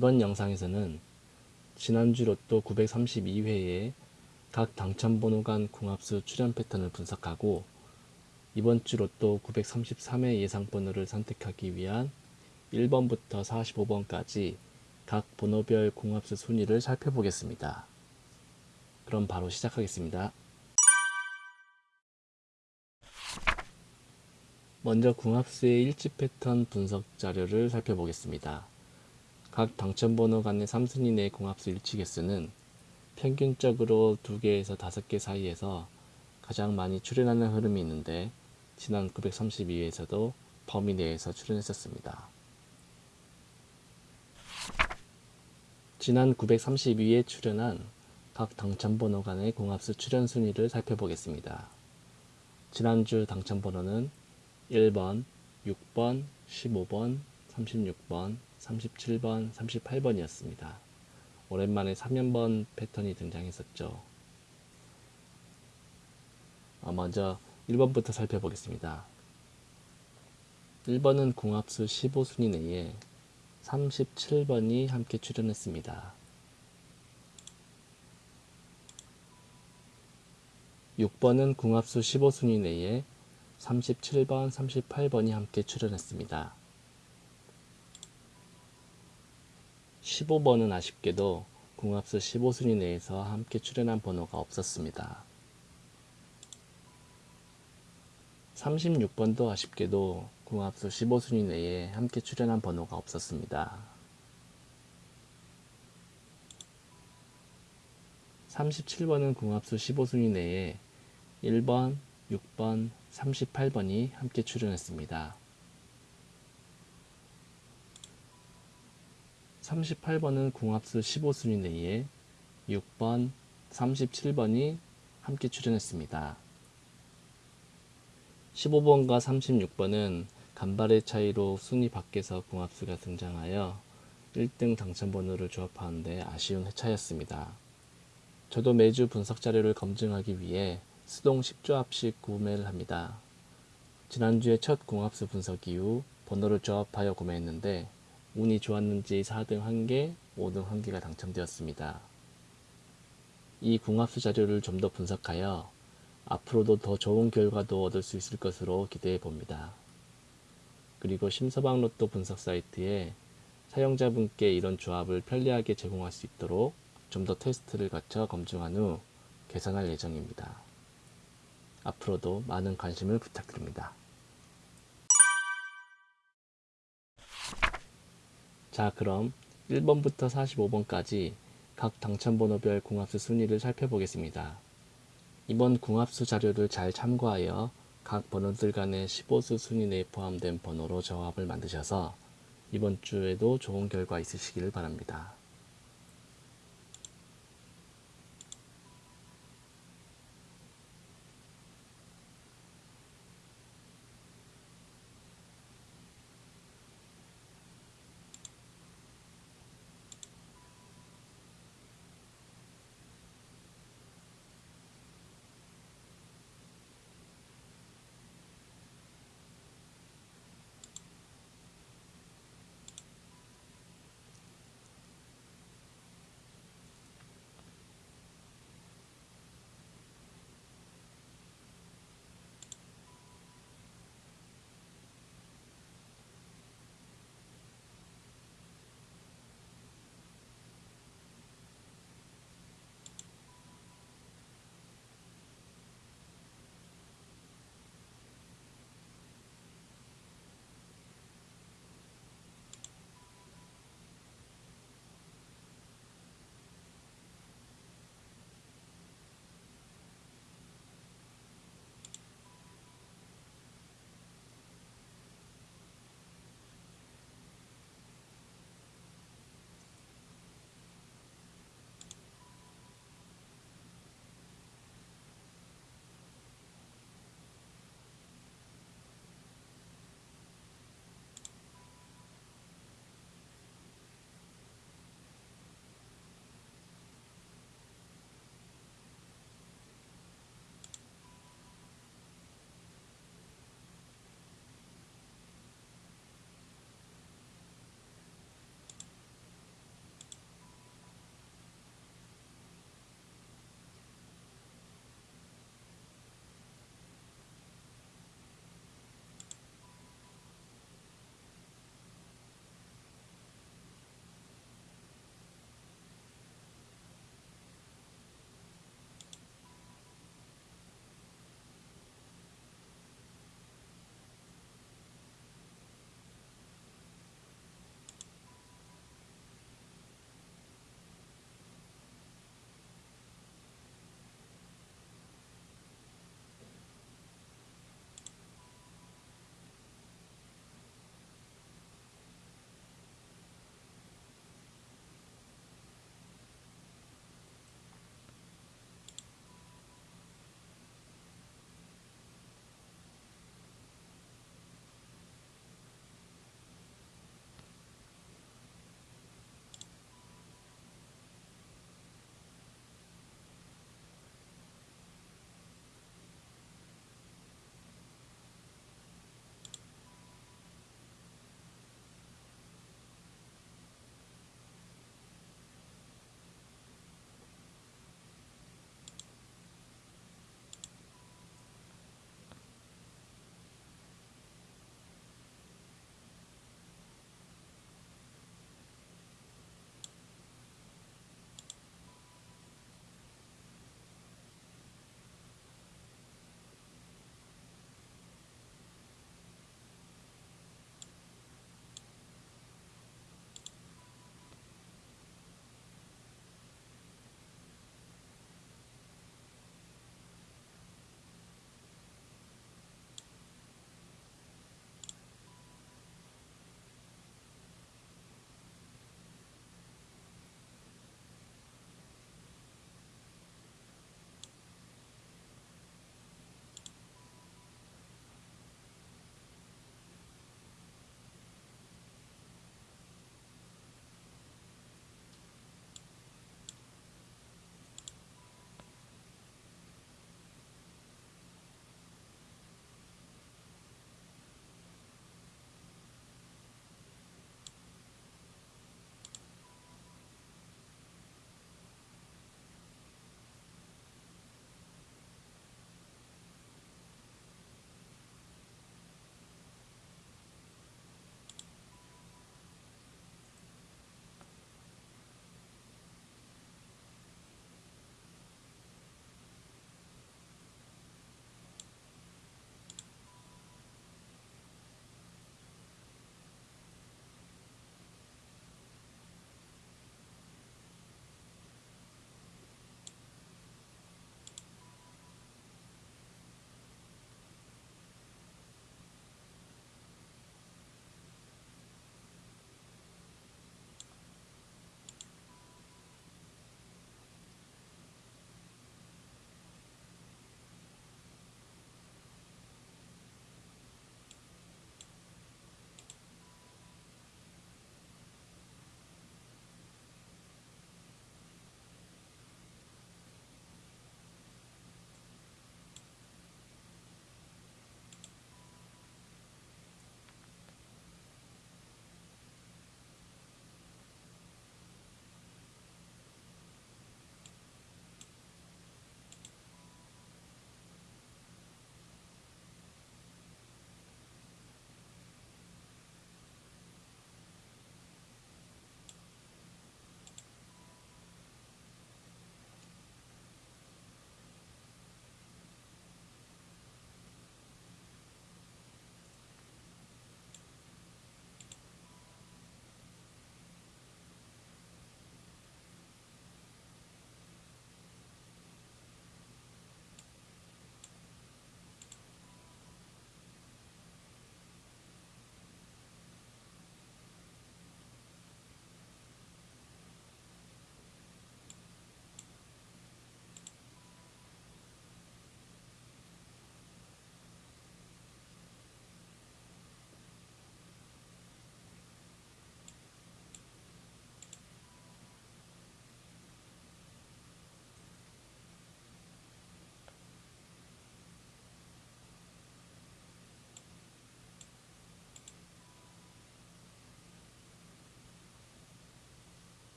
이번 영상에서는 지난주 로또 932회에 각 당첨번호 간 궁합수 출현 패턴을 분석하고 이번 주 로또 933회 예상번호를 선택하기 위한 1번부터 45번까지 각 번호별 궁합수 순위를 살펴보겠습니다. 그럼 바로 시작하겠습니다. 먼저 궁합수의 일치 패턴 분석 자료를 살펴보겠습니다. 각 당첨번호 간의 3순위 내 궁합수 일치 개수는 평균적으로 2개에서 5개 사이에서 가장 많이 출현하는 흐름이 있는데 지난 932회에서도 범위 내에서 출현했었습니다. 지난 932에 출현한 각 당첨번호 간의 궁합수 출현 순위를 살펴보겠습니다. 지난주 당첨번호는 1번, 6번, 15번, 36번, 37번, 38번이었습니다. 오랜만에 3연번 패턴이 등장했었죠. 어, 먼저 1번부터 살펴보겠습니다. 1번은 궁합수 15순위 내에 37번이 함께 출연했습니다. 6번은 궁합수 15순위 내에 37번, 38번이 함께 출연했습니다. 15번은 아쉽게도 궁합수 15순위 내에서 함께 출연한 번호가 없었습니다. 36번도 아쉽게도 궁합수 15순위 내에 함께 출연한 번호가 없었습니다. 37번은 궁합수 15순위 내에 1번, 6번, 38번이 함께 출연했습니다. 38번은 궁합수 15순위 내에 6번, 37번이 함께 출연했습니다. 15번과 36번은 간발의 차이로 순위 밖에서 궁합수가 등장하여 1등 당첨번호를 조합하는데 아쉬운 회차였습니다. 저도 매주 분석 자료를 검증하기 위해 수동 10조합씩 구매를 합니다. 지난주에 첫 궁합수 분석 이후 번호를 조합하여 구매했는데 운이 좋았는지 4등 1개, 5등 1개가 당첨되었습니다. 이 궁합수 자료를 좀 더 분석하여 앞으로도 더 좋은 결과도 얻을 수 있을 것으로 기대해 봅니다. 그리고 심서방 로또 분석 사이트에 사용자분께 이런 조합을 편리하게 제공할 수 있도록 좀 더 테스트를 거쳐 검증한 후 개선할 예정입니다. 앞으로도 많은 관심을 부탁드립니다. 자 그럼 1번부터 45번까지 각 당첨번호별 궁합수 순위를 살펴보겠습니다. 이번 궁합수 자료를 잘 참고하여 각 번호들 간의 15수 순위 내에 포함된 번호로 조합을 만드셔서 이번 주에도 좋은 결과 있으시기를 바랍니다.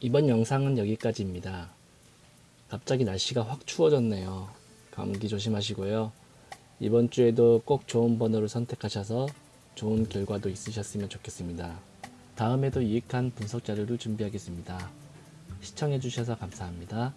이번 영상은 여기까지입니다. 갑자기 날씨가 확 추워졌네요. 감기 조심하시고요. 이번 주에도 꼭 좋은 번호를 선택하셔서 좋은 결과도 있으셨으면 좋겠습니다. 다음에도 유익한 분석 자료를 준비하겠습니다. 시청해주셔서 감사합니다.